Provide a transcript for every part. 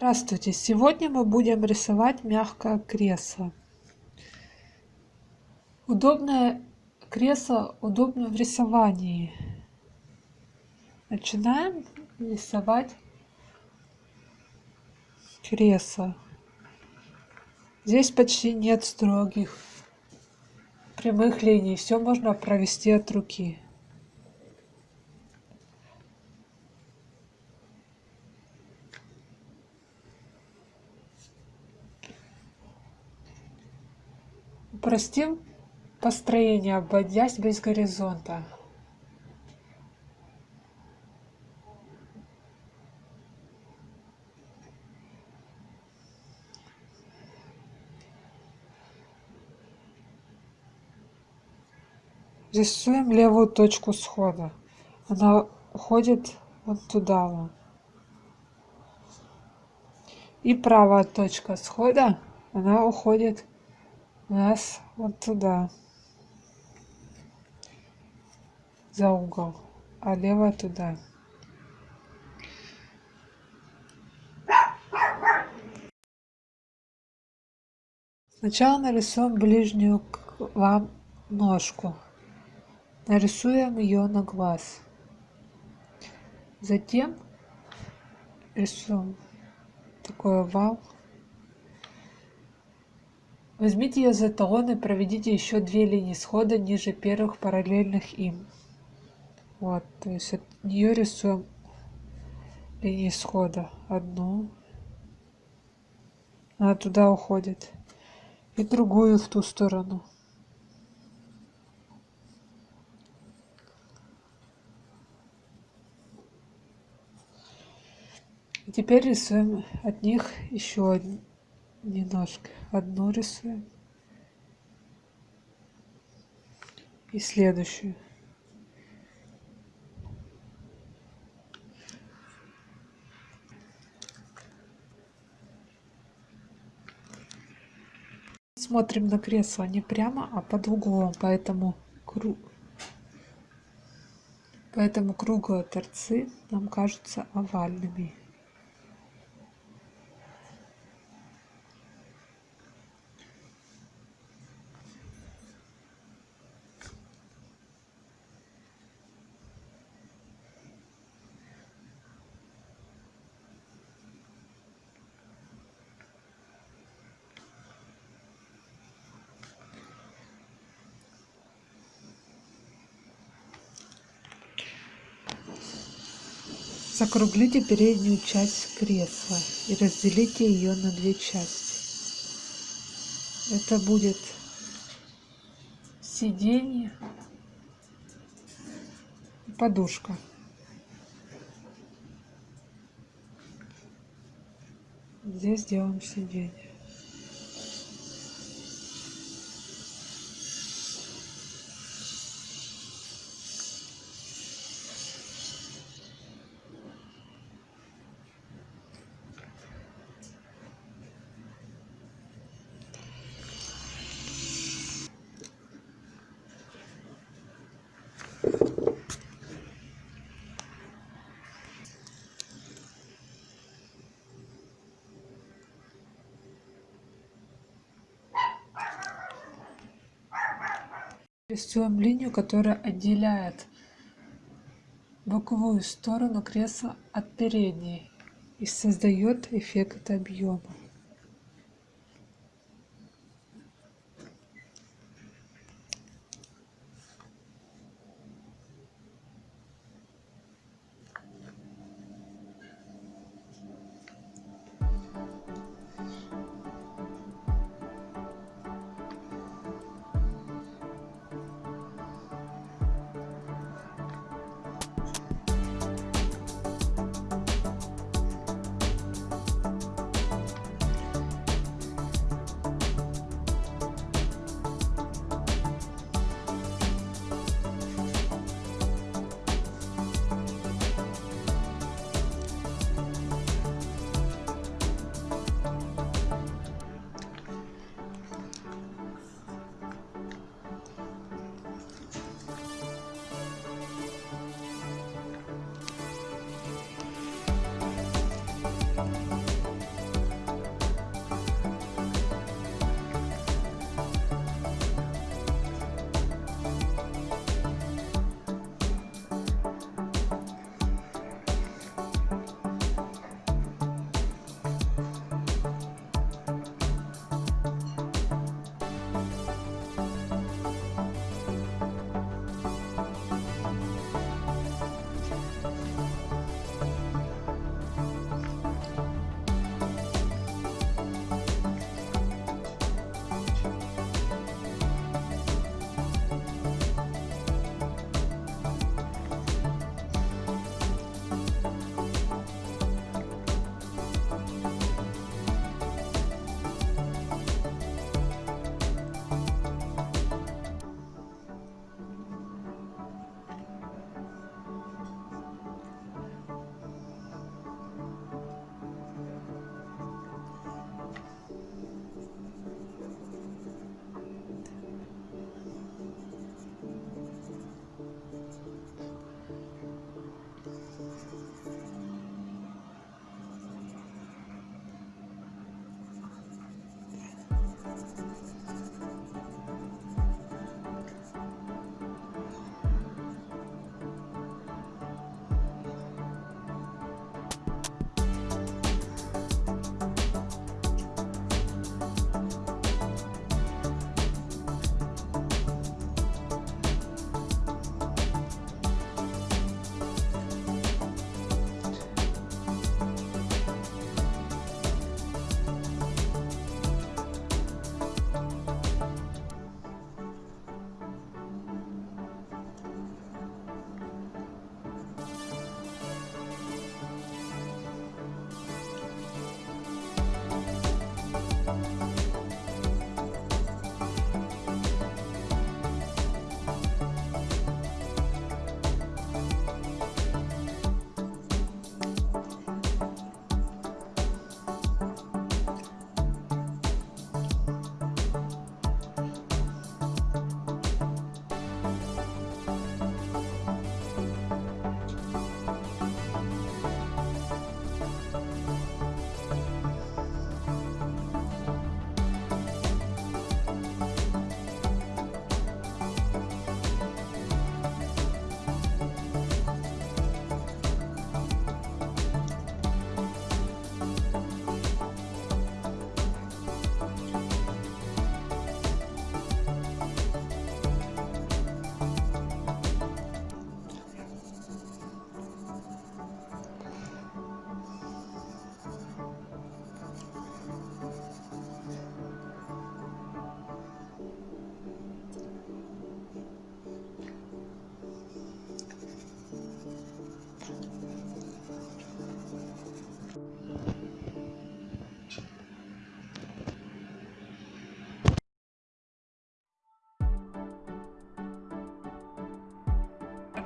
Здравствуйте! Сегодня мы будем рисовать мягкое кресло. Удобное кресло удобно в рисовании. Начинаем рисовать кресло. Здесь почти нет строгих прямых линий. Все можно провести от руки. Упростим построение, обводясь без горизонта. Рисуем левую точку схода. Она уходит вот туда. И правая точка схода, она уходит нас вот туда, за угол, а левая туда. Сначала нарисуем ближнюю к вам ножку. Нарисуем ее на глаз. Затем рисуем такой овал. Возьмите ее за эталон и проведите еще две линии схода ниже первых параллельных им. Вот, то есть от нее рисуем линии схода. Одну. Она туда уходит. И другую в ту сторону. Теперь рисуем от них еще немножко одну рисуем и следующую смотрим на кресло не прямо а под углом поэтому круг поэтому круглые торцы нам кажутся овальными Закруглите переднюю часть кресла и разделите ее на две части. Это будет сиденье и подушка. Здесь делаем сиденье. Рисуем линию, которая отделяет боковую сторону кресла от передней и создает эффект объема.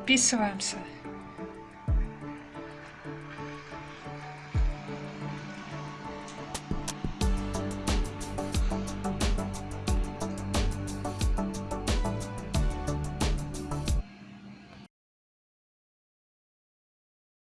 Подписываемся